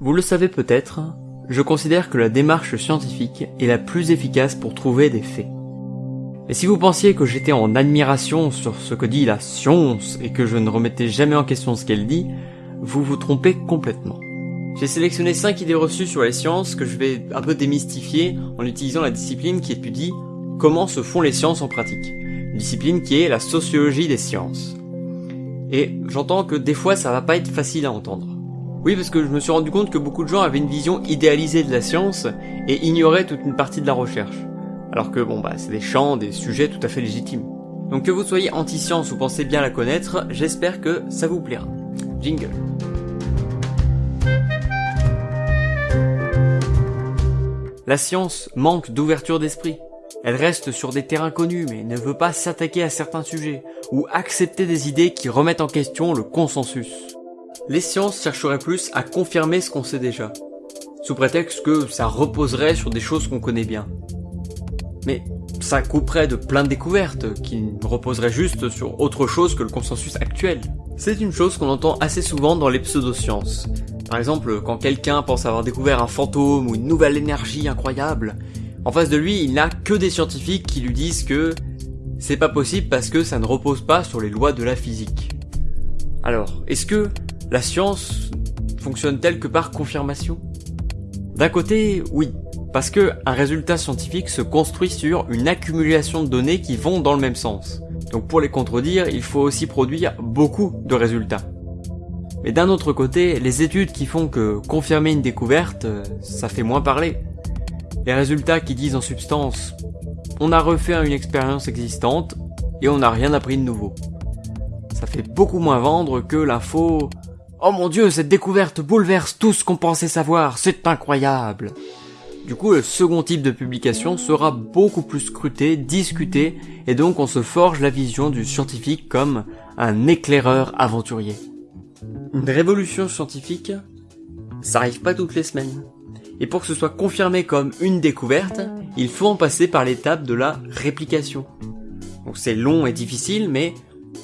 Vous le savez peut-être, je considère que la démarche scientifique est la plus efficace pour trouver des faits. Mais si vous pensiez que j'étais en admiration sur ce que dit la science et que je ne remettais jamais en question ce qu'elle dit, vous vous trompez complètement. J'ai sélectionné 5 idées reçues sur les sciences que je vais un peu démystifier en utilisant la discipline qui étudie comment se font les sciences en pratique. Une discipline qui est la sociologie des sciences. Et j'entends que des fois ça va pas être facile à entendre. Oui, parce que je me suis rendu compte que beaucoup de gens avaient une vision idéalisée de la science et ignoraient toute une partie de la recherche. Alors que bon bah c'est des champs, des sujets tout à fait légitimes. Donc que vous soyez anti-science ou pensez bien la connaître, j'espère que ça vous plaira. Jingle. La science manque d'ouverture d'esprit. Elle reste sur des terrains connus mais ne veut pas s'attaquer à certains sujets ou accepter des idées qui remettent en question le consensus. Les sciences chercheraient plus à confirmer ce qu'on sait déjà, sous prétexte que ça reposerait sur des choses qu'on connaît bien. Mais ça couperait de plein de découvertes qui reposeraient juste sur autre chose que le consensus actuel. C'est une chose qu'on entend assez souvent dans les pseudosciences. Par exemple, quand quelqu'un pense avoir découvert un fantôme ou une nouvelle énergie incroyable, en face de lui, il n'a que des scientifiques qui lui disent que c'est pas possible parce que ça ne repose pas sur les lois de la physique. Alors, est-ce que la science fonctionne-t-elle que par confirmation D'un côté, oui, parce que un résultat scientifique se construit sur une accumulation de données qui vont dans le même sens. Donc pour les contredire, il faut aussi produire beaucoup de résultats. Mais d'un autre côté, les études qui font que confirmer une découverte, ça fait moins parler. Les résultats qui disent en substance on a refait une expérience existante et on n'a rien appris de nouveau. Ça fait beaucoup moins vendre que l'info Oh mon dieu, cette découverte bouleverse tout ce qu'on pensait savoir, c'est incroyable du coup, le second type de publication sera beaucoup plus scruté, discuté, et donc on se forge la vision du scientifique comme un éclaireur aventurier. Une révolution scientifique, ça arrive pas toutes les semaines. Et pour que ce soit confirmé comme une découverte, il faut en passer par l'étape de la réplication. Donc c'est long et difficile, mais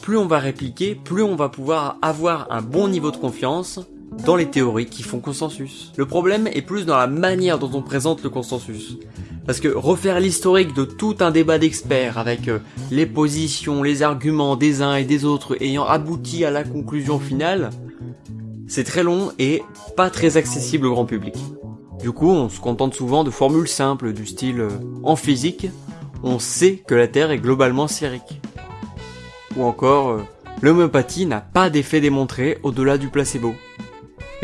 plus on va répliquer, plus on va pouvoir avoir un bon niveau de confiance dans les théories qui font consensus. Le problème est plus dans la manière dont on présente le consensus. Parce que refaire l'historique de tout un débat d'experts avec euh, les positions, les arguments des uns et des autres ayant abouti à la conclusion finale, c'est très long et pas très accessible au grand public. Du coup, on se contente souvent de formules simples du style euh, en physique, on sait que la Terre est globalement sphérique. Ou encore, euh, l'homéopathie n'a pas d'effet démontré au-delà du placebo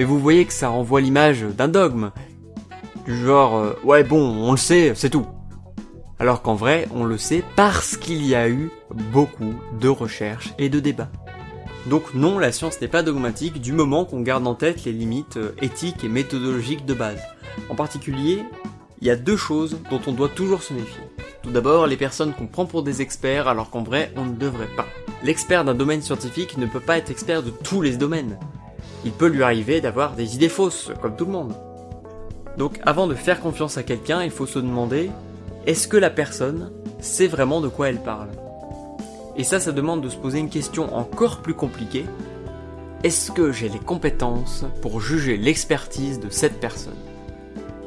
mais vous voyez que ça renvoie l'image d'un dogme. Du genre, euh, ouais bon, on le sait, c'est tout. Alors qu'en vrai, on le sait parce qu'il y a eu beaucoup de recherches et de débats. Donc non, la science n'est pas dogmatique du moment qu'on garde en tête les limites euh, éthiques et méthodologiques de base. En particulier, il y a deux choses dont on doit toujours se méfier. Tout d'abord, les personnes qu'on prend pour des experts alors qu'en vrai, on ne devrait pas. L'expert d'un domaine scientifique ne peut pas être expert de tous les domaines il peut lui arriver d'avoir des idées fausses, comme tout le monde. Donc avant de faire confiance à quelqu'un, il faut se demander, est-ce que la personne sait vraiment de quoi elle parle? Et ça, ça demande de se poser une question encore plus compliquée. Est-ce que j'ai les compétences pour juger l'expertise de cette personne?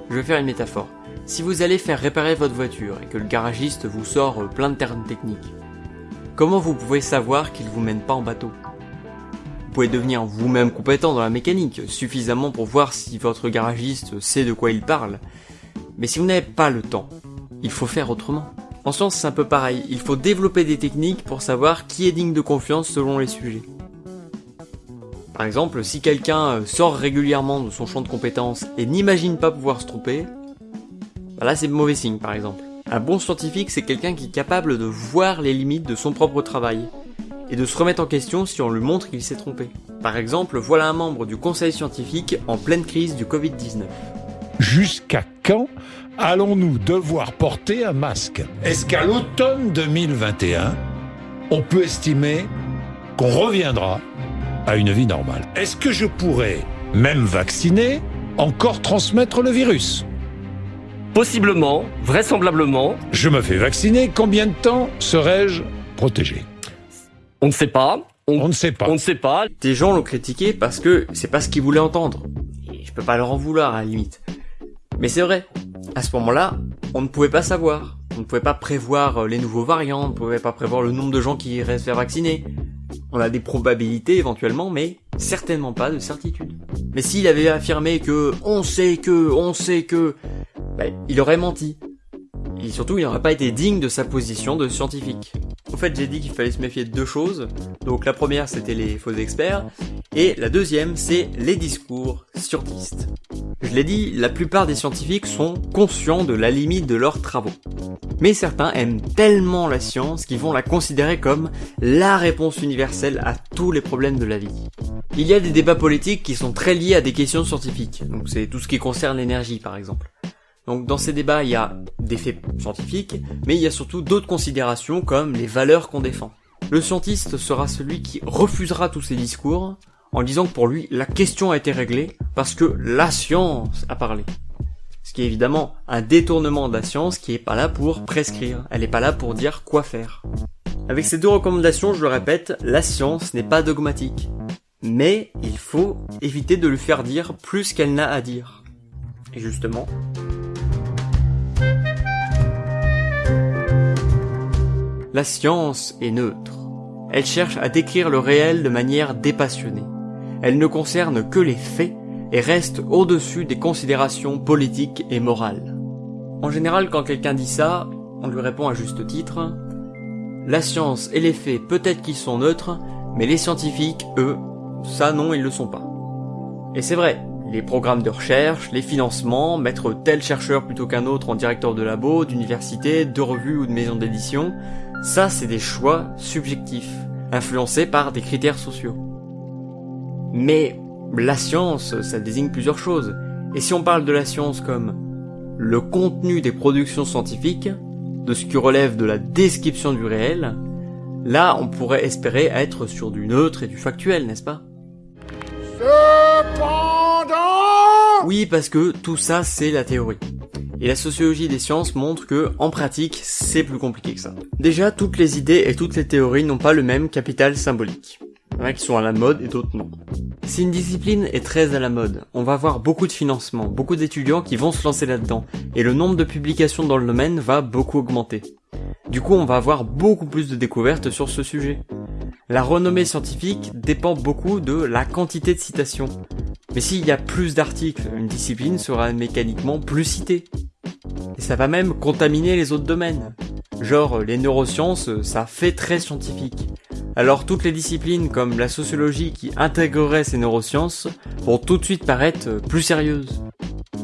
Je vais faire une métaphore. Si vous allez faire réparer votre voiture et que le garagiste vous sort plein de termes techniques, comment vous pouvez savoir qu'il vous mène pas en bateau? Vous pouvez devenir vous-même compétent dans la mécanique, suffisamment pour voir si votre garagiste sait de quoi il parle. Mais si vous n'avez pas le temps, il faut faire autrement. En science, c'est un peu pareil, il faut développer des techniques pour savoir qui est digne de confiance selon les sujets. Par exemple, si quelqu'un euh, sort régulièrement de son champ de compétences et n'imagine pas pouvoir se tromper, là c'est mauvais signe par exemple. Un bon scientifique, c'est quelqu'un qui est capable de voir les limites de son propre travail, et de se remettre en question si on lui montre qu'il s'est trompé. Par exemple, voilà un membre du conseil scientifique en pleine crise du Covid-19. Jusqu'à quand allons-nous devoir porter un masque? Est-ce qu'à l'automne 2021, on peut estimer qu'on reviendra à une vie normale? Est-ce que je pourrais, même vacciné, encore transmettre le virus? Possiblement, vraisemblablement. Je me fais vacciner, combien de temps serais-je protégé? On ne sait pas. On, ne sait pas. On ne sait pas. Des gens l'ont critiqué parce que c'est pas ce qu'ils voulaient entendre. et je peux pas leur en vouloir à la limite. Mais c'est vrai, à ce moment-là, on ne pouvait pas savoir. On ne pouvait pas prévoir euh, les nouveaux variants, on ne pouvait pas prévoir le nombre de gens qui iraient se faire vacciner. On a des probabilités éventuellement, mais certainement pas de certitude. Mais s'il avait affirmé que on sait que, on sait que, ben, il aurait menti. Et surtout, il n'aurait pas été digne de sa position de scientifique. Au fait, j'ai dit qu'il fallait se méfier de deux choses. Donc la première, c'était les faux experts. Et la deuxième, c'est les discours scientistes. Je l'ai dit, la plupart des scientifiques sont conscients de la limite de leurs travaux. Mais certains aiment tellement la science qu'ils vont la considérer comme la réponse universelle à tous les problèmes de la vie. Il y a des débats politiques qui sont très liés à des questions scientifiques. Donc c'est tout ce qui concerne l'énergie par exemple. Donc dans ces débats, il y a des faits scientifiques, mais il y a surtout d'autres considérations comme les valeurs qu'on défend. Le scientiste sera celui qui refusera tous ces discours en disant que pour lui, la question a été réglée parce que la science a parlé. Ce qui est évidemment un détournement de la science qui est pas là pour prescrire, elle est pas là pour dire quoi faire. Avec ces deux recommandations, je le répète, la science n'est pas dogmatique. Mais il faut éviter de lui faire dire plus qu'elle n'a à dire. Et justement, La science est neutre. Elle cherche à décrire le réel de manière dépassionnée. Elle ne concerne que les faits et reste au-dessus des considérations politiques et morales. En général, quand quelqu'un dit ça, on lui répond à juste titre La science et les faits peut-être qu'ils sont neutres, mais les scientifiques, eux, ça non, ils le sont pas. Et c'est vrai, les programmes de recherche, les financements, mettre tel chercheur plutôt qu'un autre en directeur de labo, d'université, de revue ou de maison d'édition, ça, c'est des choix subjectifs, influencés par des critères sociaux. Mais la science, ça désigne plusieurs choses. Et si on parle de la science comme le contenu des productions scientifiques, de ce qui relève de la description du réel, là on pourrait espérer être sur du neutre et du factuel, n'est-ce pas? Cependant Oui, parce que tout ça c'est la théorie. Et la sociologie des sciences montre que, en pratique, c'est plus compliqué que ça. Déjà, toutes les idées et toutes les théories n'ont pas le même capital symbolique. Il y en a qui sont à la mode et d'autres non. Si une discipline est très à la mode, on va avoir beaucoup de financement, beaucoup d'étudiants qui vont se lancer là-dedans, et le nombre de publications dans le domaine va beaucoup augmenter. Du coup, on va avoir beaucoup plus de découvertes sur ce sujet. La renommée scientifique dépend beaucoup de la quantité de citations. Mais s'il y a plus d'articles, une discipline sera mécaniquement plus citée. Et ça va même contaminer les autres domaines. Genre, les neurosciences, ça fait très scientifique. Alors toutes les disciplines comme la sociologie qui intégrerait ces neurosciences vont tout de suite paraître plus sérieuses.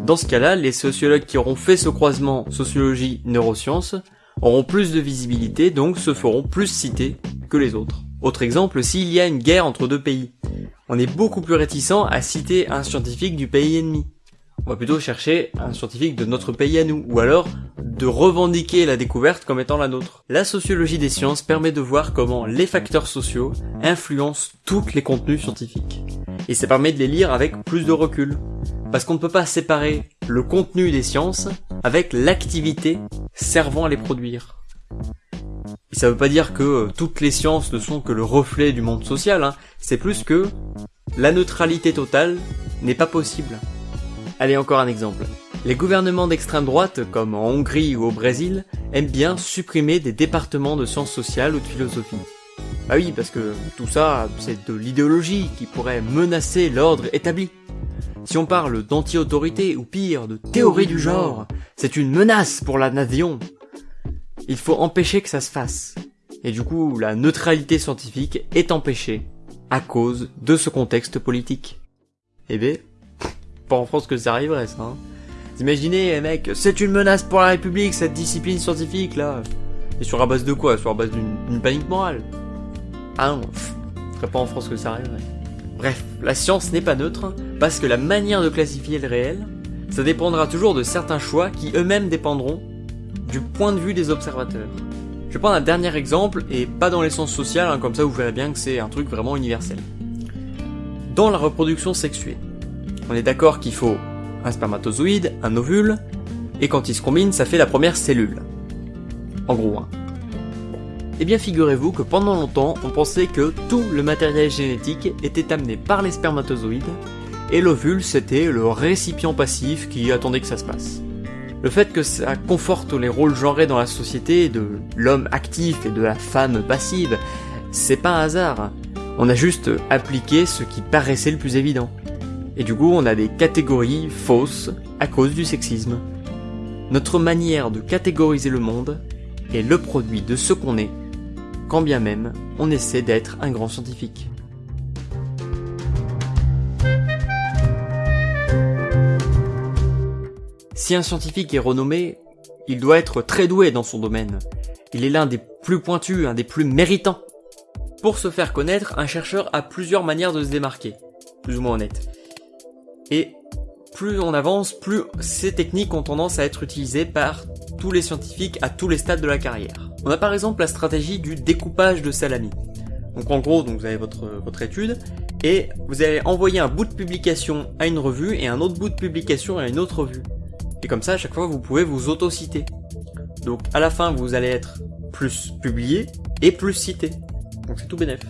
Dans ce cas-là, les sociologues qui auront fait ce croisement sociologie-neurosciences auront plus de visibilité, donc se feront plus cités que les autres. Autre exemple, s'il y a une guerre entre deux pays, on est beaucoup plus réticent à citer un scientifique du pays ennemi on va plutôt chercher un scientifique de notre pays à nous, ou alors de revendiquer la découverte comme étant la nôtre. La sociologie des sciences permet de voir comment les facteurs sociaux influencent tous les contenus scientifiques. Et ça permet de les lire avec plus de recul. Parce qu'on ne peut pas séparer le contenu des sciences avec l'activité servant à les produire. Et ça veut pas dire que toutes les sciences ne sont que le reflet du monde social, hein. c'est plus que la neutralité totale n'est pas possible. Allez, encore un exemple. Les gouvernements d'extrême droite, comme en Hongrie ou au Brésil, aiment bien supprimer des départements de sciences sociales ou de philosophie. Bah oui, parce que tout ça, c'est de l'idéologie qui pourrait menacer l'ordre établi. Si on parle d'anti-autorité ou pire, de théorie du genre, c'est une menace pour la nation. Il faut empêcher que ça se fasse. Et du coup, la neutralité scientifique est empêchée à cause de ce contexte politique. Eh ben, pas en France que ça arriverait, ça. Hein. Imaginez, eh, mec, c'est une menace pour la République, cette discipline scientifique, là. Et sur la base de quoi? Sur la base d'une panique morale Ah non, ce serait pas en France que ça arriverait. Bref, la science n'est pas neutre, parce que la manière de classifier le réel, ça dépendra toujours de certains choix qui eux-mêmes dépendront du point de vue des observateurs. Je vais prendre un dernier exemple, et pas dans l'essence sociale, hein, comme ça vous verrez bien que c'est un truc vraiment universel. Dans la reproduction sexuée, on est d'accord qu'il faut un spermatozoïde, un ovule, et quand ils se combinent, ça fait la première cellule. En gros, hein. Eh bien figurez-vous que pendant longtemps, on pensait que tout le matériel génétique était amené par les spermatozoïdes, et l'ovule c'était le récipient passif qui attendait que ça se passe. Le fait que ça conforte les rôles genrés dans la société de l'homme actif et de la femme passive, c'est pas un hasard. On a juste appliqué ce qui paraissait le plus évident. Et du coup, on a des catégories fausses à cause du sexisme. Notre manière de catégoriser le monde est le produit de ce qu'on est, quand bien même on essaie d'être un grand scientifique. Si un scientifique est renommé, il doit être très doué dans son domaine. Il est l'un des plus pointus, un des plus méritants. Pour se faire connaître, un chercheur a plusieurs manières de se démarquer, plus ou moins honnêtes. Et plus on avance, plus ces techniques ont tendance à être utilisées par tous les scientifiques à tous les stades de la carrière. On a par exemple la stratégie du découpage de salami. Donc en gros, donc vous avez votre, votre étude, et vous allez envoyer un bout de publication à une revue et un autre bout de publication à une autre revue. Et comme ça, à chaque fois, vous pouvez vous auto-citer. Donc à la fin, vous allez être plus publié et plus cité. Donc c'est tout bénef.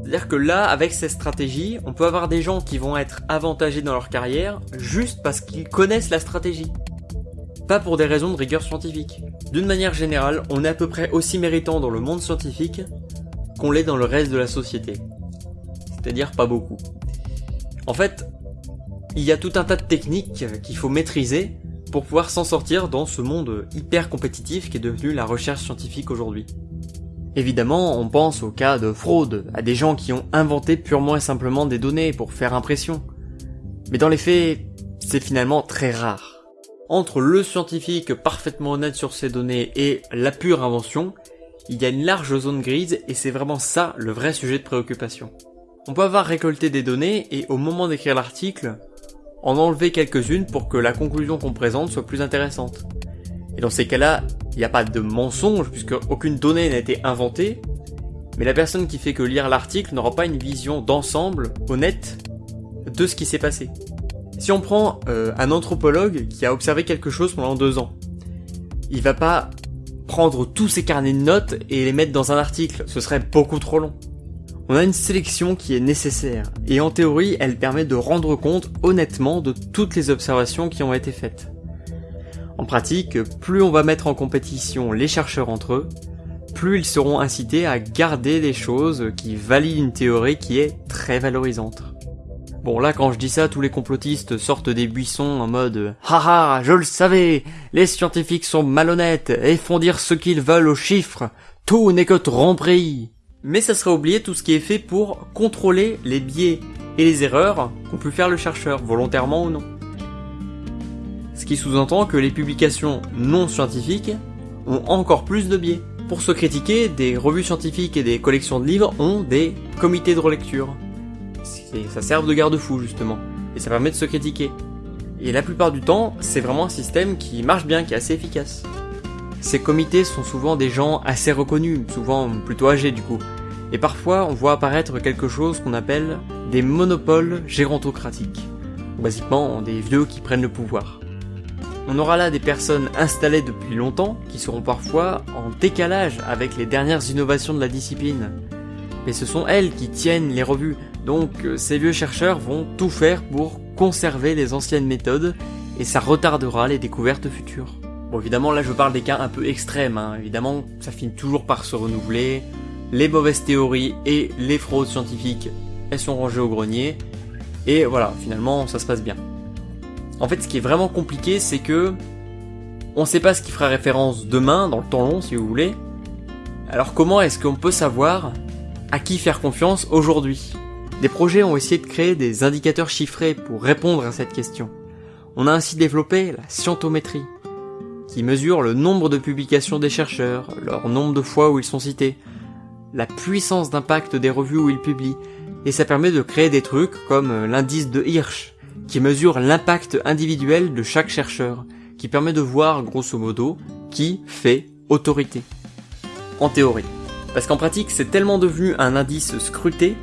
C'est-à-dire que là, avec cette stratégie, on peut avoir des gens qui vont être avantagés dans leur carrière juste parce qu'ils connaissent la stratégie. Pas pour des raisons de rigueur scientifique. D'une manière générale, on est à peu près aussi méritant dans le monde scientifique qu'on l'est dans le reste de la société. C'est-à-dire pas beaucoup. En fait, il y a tout un tas de techniques qu'il faut maîtriser pour pouvoir s'en sortir dans ce monde hyper compétitif qui est devenu la recherche scientifique aujourd'hui. Évidemment, on pense au cas de fraude, à des gens qui ont inventé purement et simplement des données pour faire impression. Mais dans les faits, c'est finalement très rare. Entre le scientifique parfaitement honnête sur ses données et la pure invention, il y a une large zone grise et c'est vraiment ça le vrai sujet de préoccupation. On peut avoir récolté des données et au moment d'écrire l'article, en enlever quelques-unes pour que la conclusion qu'on présente soit plus intéressante. Et dans ces cas-là, il n'y a pas de mensonge puisque aucune donnée n'a été inventée, mais la personne qui fait que lire l'article n'aura pas une vision d'ensemble honnête de ce qui s'est passé. Si on prend euh, un anthropologue qui a observé quelque chose pendant deux ans, il va pas prendre tous ses carnets de notes et les mettre dans un article, ce serait beaucoup trop long. On a une sélection qui est nécessaire, et en théorie, elle permet de rendre compte honnêtement de toutes les observations qui ont été faites. En pratique, plus on va mettre en compétition les chercheurs entre eux, plus ils seront incités à garder des choses qui valident une théorie qui est très valorisante. Bon là quand je dis ça, tous les complotistes sortent des buissons en mode Haha, je le savais, les scientifiques sont malhonnêtes et font dire ce qu'ils veulent aux chiffres, tout n'est que tromperie mais ça serait oublier tout ce qui est fait pour contrôler les biais et les erreurs qu'ont pu faire le chercheur, volontairement ou non. Ce qui sous-entend que les publications non scientifiques ont encore plus de biais. Pour se critiquer, des revues scientifiques et des collections de livres ont des comités de relecture. Ça sert de garde-fou justement, et ça permet de se critiquer. Et la plupart du temps, c'est vraiment un système qui marche bien, qui est assez efficace. Ces comités sont souvent des gens assez reconnus, souvent plutôt âgés du coup, et parfois on voit apparaître quelque chose qu'on appelle des monopoles gérontocratiques, basiquement des vieux qui prennent le pouvoir. On aura là des personnes installées depuis longtemps qui seront parfois en décalage avec les dernières innovations de la discipline. Mais ce sont elles qui tiennent les revues, donc ces vieux chercheurs vont tout faire pour conserver les anciennes méthodes et ça retardera les découvertes futures. Bon évidemment là je parle des cas un peu extrêmes, hein. évidemment ça finit toujours par se renouveler, les mauvaises théories et les fraudes scientifiques elles sont rangées au grenier, et voilà finalement ça se passe bien. En fait ce qui est vraiment compliqué c'est que on sait pas ce qui fera référence demain, dans le temps long si vous voulez, alors comment est-ce qu'on peut savoir à qui faire confiance aujourd'hui? Des projets ont essayé de créer des indicateurs chiffrés pour répondre à cette question. On a ainsi développé la scientométrie, qui mesure le nombre de publications des chercheurs, leur nombre de fois où ils sont cités, la puissance d'impact des revues où ils publient, et ça permet de créer des trucs comme euh, l'indice de Hirsch, qui mesure l'impact individuel de chaque chercheur, qui permet de voir grosso modo qui fait autorité. En théorie. Parce qu'en pratique, c'est tellement devenu un indice scruté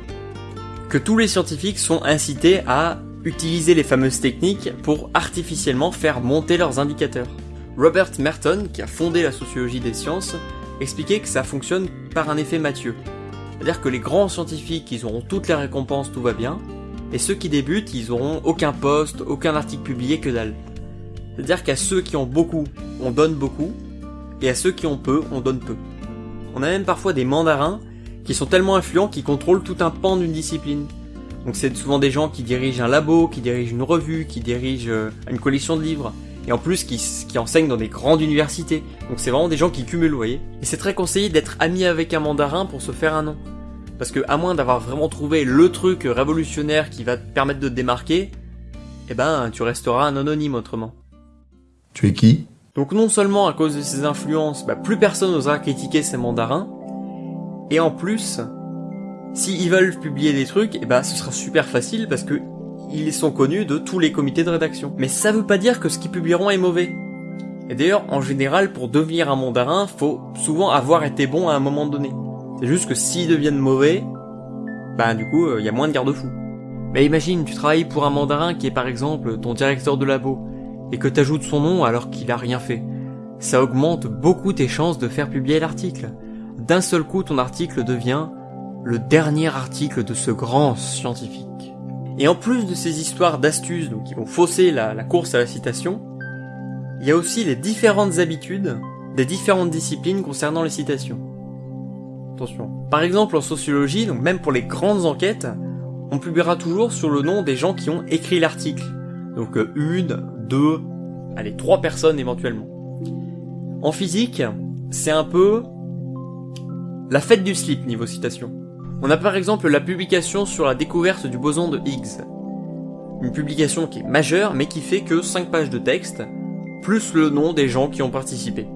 que tous les scientifiques sont incités à utiliser les fameuses techniques pour artificiellement faire monter leurs indicateurs. Robert Merton, qui a fondé la sociologie des sciences, expliquait que ça fonctionne par un effet Mathieu. C'est-à-dire que les grands scientifiques, ils auront toutes les récompenses, tout va bien, Et ceux qui débutent, ils auront aucun poste, aucun article publié, que dalle. C'est-à-dire qu'à ceux qui ont beaucoup, on donne beaucoup, et à ceux qui ont peu, on donne peu. On a même parfois des mandarins qui sont tellement influents qu'ils contrôlent tout un pan d'une discipline. Donc c'est souvent des gens qui dirigent un labo, qui dirigent une revue, qui dirigent euh, une collection de livres, et en plus qui, qui enseignent dans des grandes universités. Donc c'est vraiment des gens qui cumulent, vous voyez. Et c'est très conseillé d'être ami avec un mandarin pour se faire un nom. Parce que à moins d'avoir vraiment trouvé le truc révolutionnaire qui va te permettre de te démarquer, eh ben tu resteras un anonyme autrement. Tu es qui? Donc non seulement à cause de ces influences, bah, plus personne n'osera critiquer ces mandarins, et en plus, s'ils veulent publier des trucs, eh ben ce sera super facile parce que ils sont connus de tous les comités de rédaction. Mais ça veut pas dire que ce qu'ils publieront est mauvais. Et d'ailleurs, en général, pour devenir un mandarin, faut souvent avoir été bon à un moment donné. C'est juste que s'ils deviennent mauvais, bah du coup, il euh, y a moins de garde-fous. Mais imagine, tu travailles pour un mandarin qui est par exemple ton directeur de labo, et que t'ajoutes son nom alors qu'il a rien fait. Ça augmente beaucoup tes chances de faire publier l'article. D'un seul coup, ton article devient le dernier article de ce grand scientifique. Et en plus de ces histoires d'astuces donc qui vont fausser la, course à la citation, il y a aussi les différentes habitudes des différentes disciplines concernant les citations. Attention. Par exemple en sociologie, donc même pour les grandes enquêtes, on publiera toujours sur le nom des gens qui ont écrit l'article. Donc euh, une, deux, allez, trois personnes éventuellement. En physique, c'est un peu la fête du slip niveau citation. On a par exemple la publication sur la découverte du boson de Higgs. Une publication qui est majeure mais qui fait que 5 pages de texte, plus le nom des gens qui ont participé.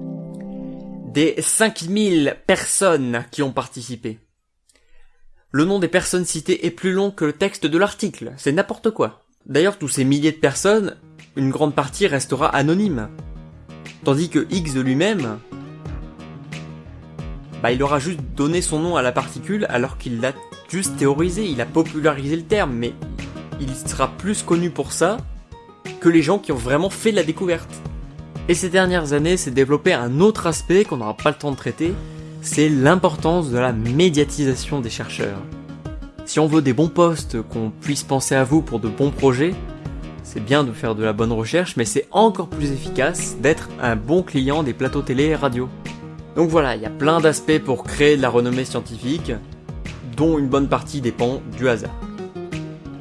Des 5000 personnes qui ont participé. Le nom des personnes citées est plus long que le texte de l'article, c'est n'importe quoi. D'ailleurs, tous ces milliers de personnes, une grande partie restera anonyme. Tandis que Higgs lui-même, bah il aura juste donné son nom à la particule alors qu'il l'a juste théorisé, il a popularisé le terme, mais il sera plus connu pour ça que les gens qui ont vraiment fait la découverte. Et ces dernières années s'est développé un autre aspect qu'on n'aura pas le temps de traiter, c'est l'importance de la médiatisation des chercheurs. Si on veut des bons postes, qu'on puisse penser à vous pour de bons projets, c'est bien de faire de la bonne recherche, mais c'est encore plus efficace d'être un bon client des plateaux télé et radio. Donc voilà, il y a plein d'aspects pour créer de la renommée scientifique, dont une bonne partie dépend du hasard.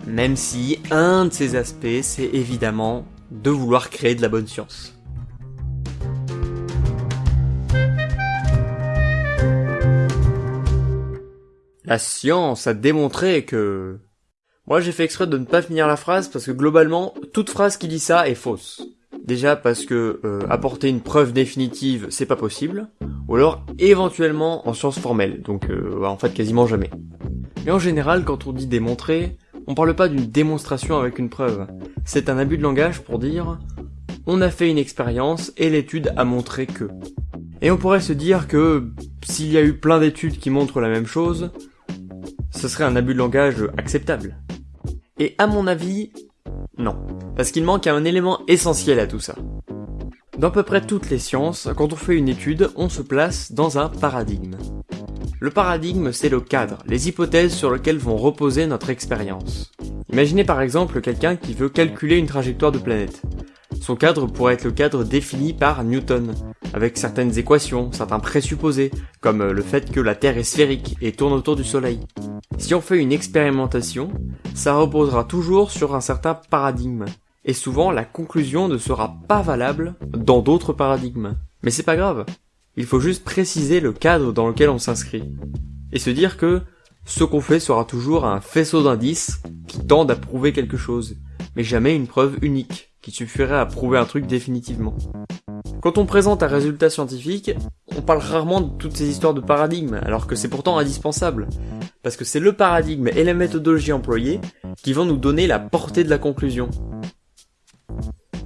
Même si un de ces aspects, c'est évidemment de vouloir créer de la bonne science. La science a démontré que... Moi j'ai fait exprès de ne pas finir la phrase parce que globalement, toute phrase qui dit ça est fausse. Déjà parce que euh, apporter une preuve définitive, c'est pas possible, ou alors éventuellement en sciences formelles, donc euh, en fait quasiment jamais. Mais en général, quand on dit démontrer, on parle pas d'une démonstration avec une preuve. C'est un abus de langage pour dire on a fait une expérience et l'étude a montré que. Et on pourrait se dire que s'il y a eu plein d'études qui montrent la même chose, ce serait un abus de langage acceptable. Et à mon avis, non. Parce qu'il manque un élément essentiel à tout ça. Dans à peu près toutes les sciences, quand on fait une étude, on se place dans un paradigme. Le paradigme, c'est le cadre, les hypothèses sur lesquelles vont reposer notre expérience. Imaginez par exemple quelqu'un qui veut calculer une trajectoire de planète. Son cadre pourrait être le cadre défini par Newton, avec certaines équations, certains présupposés, comme le fait que la Terre est sphérique et tourne autour du Soleil. Si on fait une expérimentation, ça reposera toujours sur un certain paradigme, et souvent la conclusion ne sera pas valable dans d'autres paradigmes. Mais c'est pas grave, il faut juste préciser le cadre dans lequel on s'inscrit, et se dire que ce qu'on fait sera toujours un faisceau d'indices qui tendent à prouver quelque chose, mais jamais une preuve unique, qui suffirait à prouver un truc définitivement. Quand on présente un résultat scientifique, on parle rarement de toutes ces histoires de paradigmes, alors que c'est pourtant indispensable. Parce que c'est le paradigme et la méthodologie employée qui vont nous donner la portée de la conclusion.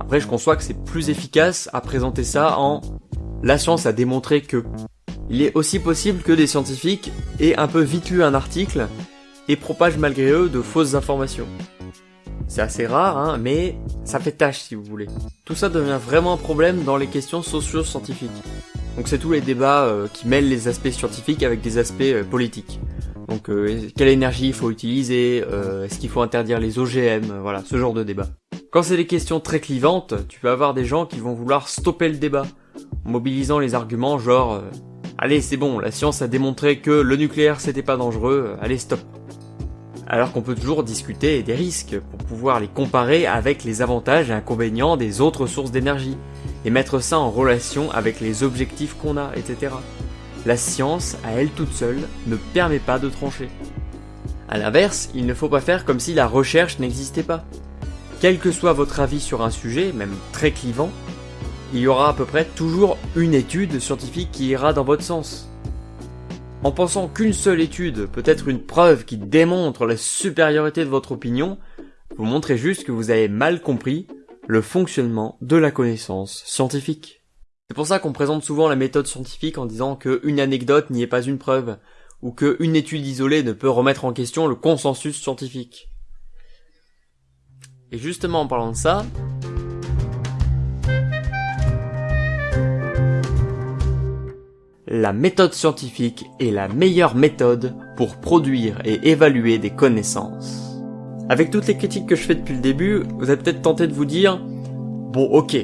Après, je conçois que c'est plus efficace à présenter ça en la science a démontré que. Il est aussi possible que des scientifiques aient un peu vite lu un article et propagent malgré eux de fausses informations. C'est assez rare, hein, mais ça fait tâche si vous voulez. Tout ça devient vraiment un problème dans les questions socio-scientifiques. Donc c'est tous les débats euh, qui mêlent les aspects scientifiques avec des aspects euh, politiques. Donc euh, quelle énergie il faut utiliser, euh, est-ce qu'il faut interdire les OGM, voilà, ce genre de débat. Quand c'est des questions très clivantes, tu vas avoir des gens qui vont vouloir stopper le débat, en mobilisant les arguments genre Allez c'est bon, la science a démontré que le nucléaire c'était pas dangereux, allez stop ». Alors qu'on peut toujours discuter des risques pour pouvoir les comparer avec les avantages et inconvénients des autres sources d'énergie, et mettre ça en relation avec les objectifs qu'on a, etc. La science, à elle toute seule, ne permet pas de trancher. A l'inverse, il ne faut pas faire comme si la recherche n'existait pas. Quel que soit votre avis sur un sujet, même très clivant, il y aura à peu près toujours une étude scientifique qui ira dans votre sens. En pensant qu'une seule étude peut être une preuve qui démontre la supériorité de votre opinion, vous montrez juste que vous avez mal compris le fonctionnement de la connaissance scientifique. C'est pour ça qu'on présente souvent la méthode scientifique en disant qu'une anecdote n'y est pas une preuve, ou qu'une étude isolée ne peut remettre en question le consensus scientifique. Et justement en parlant de ça, la méthode scientifique est la meilleure méthode pour produire et évaluer des connaissances. Avec toutes les critiques que je fais depuis le début, vous êtes peut-être tenté de vous dire, bon ok,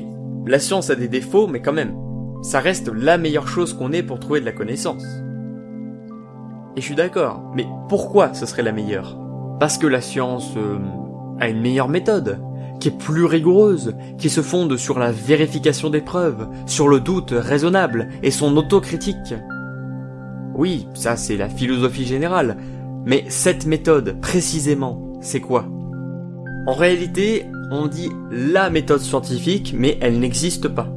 la science a des défauts, mais quand même, ça reste la meilleure chose qu'on ait pour trouver de la connaissance. Et je suis d'accord, mais pourquoi ce serait la meilleure? Parce que la science euh, a une meilleure méthode, qui est plus rigoureuse, qui se fonde sur la vérification des preuves, sur le doute raisonnable et son autocritique. Oui, ça c'est la philosophie générale, mais cette méthode, précisément, c'est quoi? En réalité, on dit la méthode scientifique, mais elle n'existe pas.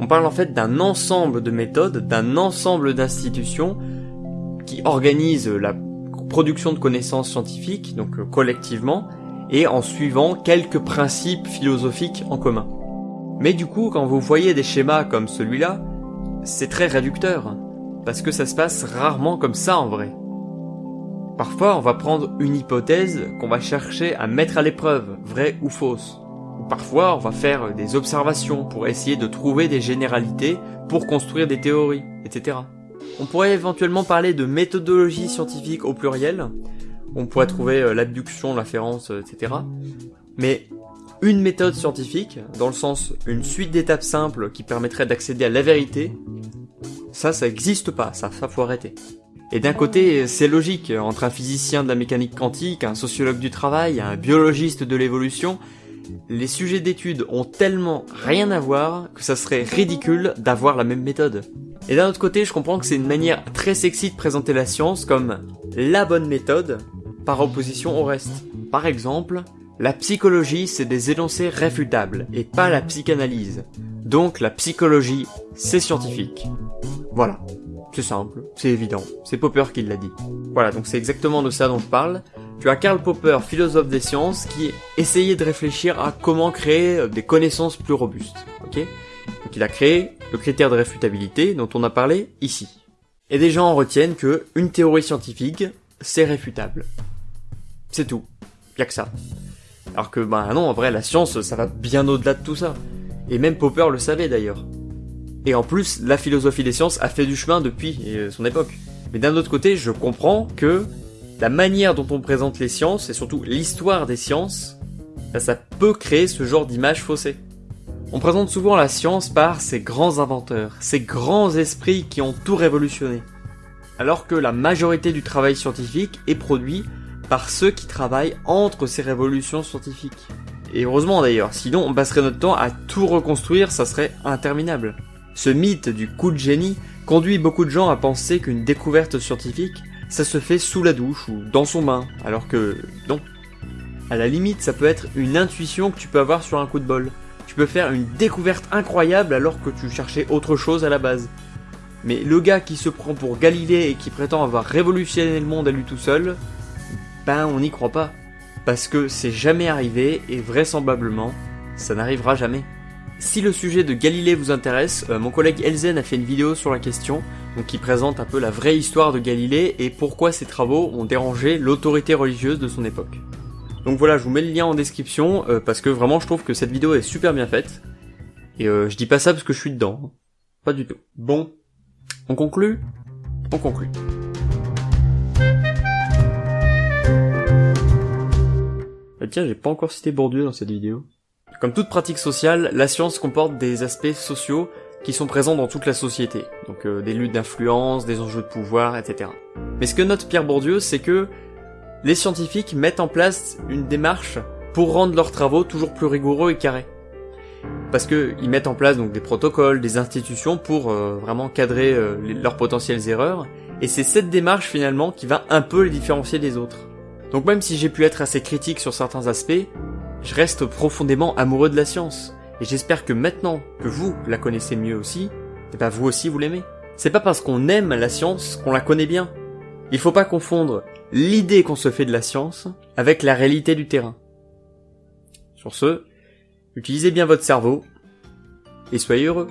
On parle en fait d'un ensemble de méthodes, d'un ensemble d'institutions qui organisent la production de connaissances scientifiques, donc collectivement, et en suivant quelques principes philosophiques en commun. Mais du coup, quand vous voyez des schémas comme celui-là, c'est très réducteur, parce que ça se passe rarement comme ça en vrai. Parfois, on va prendre une hypothèse qu'on va chercher à mettre à l'épreuve, vraie ou fausse. Ou parfois, on va faire des observations pour essayer de trouver des généralités pour construire des théories, etc. On pourrait éventuellement parler de méthodologie scientifique au pluriel, on pourrait trouver euh, l'abduction, l'afférence, euh, etc. Mais une méthode scientifique, dans le sens une suite d'étapes simples qui permettrait d'accéder à la vérité, ça, ça existe pas, ça, ça faut arrêter. Et d'un côté, c'est logique, entre un physicien de la mécanique quantique, un sociologue du travail, un biologiste de l'évolution, les sujets d'études ont tellement rien à voir que ça serait ridicule d'avoir la même méthode. Et d'un autre côté, je comprends que c'est une manière très sexy de présenter la science comme la bonne méthode, par opposition au reste. Par exemple, la psychologie c'est des énoncés réfutables et pas la psychanalyse. Donc la psychologie c'est scientifique. Voilà. C'est simple, c'est évident, c'est Popper qui l'a dit. Voilà, donc c'est exactement de ça dont je parle. Tu as Karl Popper, philosophe des sciences, qui essayait de réfléchir à comment créer des connaissances plus robustes. Ok? Donc il a créé le critère de réfutabilité dont on a parlé ici. Et des gens en retiennent que une théorie scientifique, c'est réfutable. C'est tout. Y'a que ça. Alors que, bah non, en vrai, la science, ça va bien au-delà de tout ça. Et même Popper le savait d'ailleurs. Et en plus, la philosophie des sciences a fait du chemin depuis euh, son époque. Mais d'un autre côté, je comprends que la manière dont on présente les sciences, et surtout l'histoire des sciences, bah, ça peut créer ce genre d'image faussée. On présente souvent la science par ces grands inventeurs, ces grands esprits qui ont tout révolutionné. Alors que la majorité du travail scientifique est produit par ceux qui travaillent entre ces révolutions scientifiques. Et heureusement d'ailleurs, sinon on passerait notre temps à tout reconstruire, ça serait interminable. Ce mythe du coup de génie conduit beaucoup de gens à penser qu'une découverte scientifique, ça se fait sous la douche ou dans son bain, alors que non. À la limite, ça peut être une intuition que tu peux avoir sur un coup de bol. Tu peux faire une découverte incroyable alors que tu cherchais autre chose à la base. Mais le gars qui se prend pour Galilée et qui prétend avoir révolutionné le monde à lui tout seul, ben on n'y croit pas. Parce que c'est jamais arrivé et vraisemblablement, ça n'arrivera jamais. Si le sujet de Galilée vous intéresse, euh, mon collègue Elzen a fait une vidéo sur la question, donc qui présente un peu la vraie histoire de Galilée et pourquoi ses travaux ont dérangé l'autorité religieuse de son époque. Donc voilà, je vous mets le lien en description, euh, parce que vraiment je trouve que cette vidéo est super bien faite. Et euh, je dis pas ça parce que je suis dedans. Hein. Pas du tout. Bon, on conclut On conclut. Euh, tiens, j'ai pas encore cité Bourdieu dans cette vidéo. Comme toute pratique sociale, la science comporte des aspects sociaux qui sont présents dans toute la société, donc euh, des luttes d'influence, des enjeux de pouvoir, etc. Mais ce que note Pierre Bourdieu, c'est que les scientifiques mettent en place une démarche pour rendre leurs travaux toujours plus rigoureux et carrés. Parce qu'ils mettent en place donc des protocoles, des institutions pour euh, vraiment cadrer euh, leurs potentielles erreurs, et c'est cette démarche finalement qui va un peu les différencier des autres. Donc même si j'ai pu être assez critique sur certains aspects, je reste profondément amoureux de la science, et j'espère que maintenant que vous la connaissez mieux aussi, et ben vous aussi vous l'aimez. C'est pas parce qu'on aime la science qu'on la connaît bien. Il faut pas confondre l'idée qu'on se fait de la science avec la réalité du terrain. Sur ce, utilisez bien votre cerveau et soyez heureux.